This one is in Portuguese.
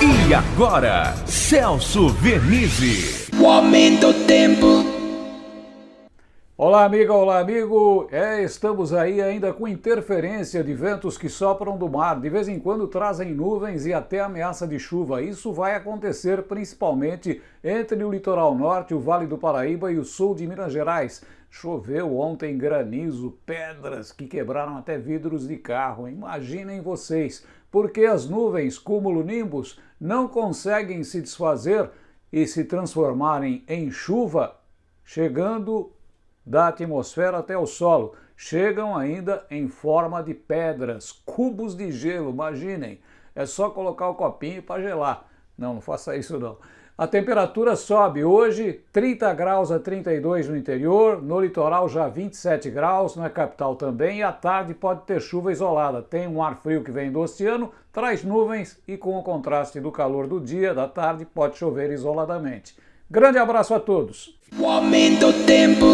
E agora, Celso Vernizzi. O aumento do tempo. Olá, amiga, olá, amigo. É, estamos aí ainda com interferência de ventos que sopram do mar. De vez em quando trazem nuvens e até ameaça de chuva. Isso vai acontecer principalmente entre o litoral norte, o Vale do Paraíba e o sul de Minas Gerais. Choveu ontem granizo, pedras que quebraram até vidros de carro. Imaginem vocês, porque as nuvens cúmulo-nimbus não conseguem se desfazer e se transformarem em chuva, chegando da atmosfera até o solo. Chegam ainda em forma de pedras, cubos de gelo, imaginem. É só colocar o copinho para gelar. Não, não faça isso não. A temperatura sobe hoje 30 graus a 32 no interior, no litoral já 27 graus, na capital também, e à tarde pode ter chuva isolada. Tem um ar frio que vem do oceano, traz nuvens e com o contraste do calor do dia, da tarde, pode chover isoladamente. Grande abraço a todos! O aumento do tempo.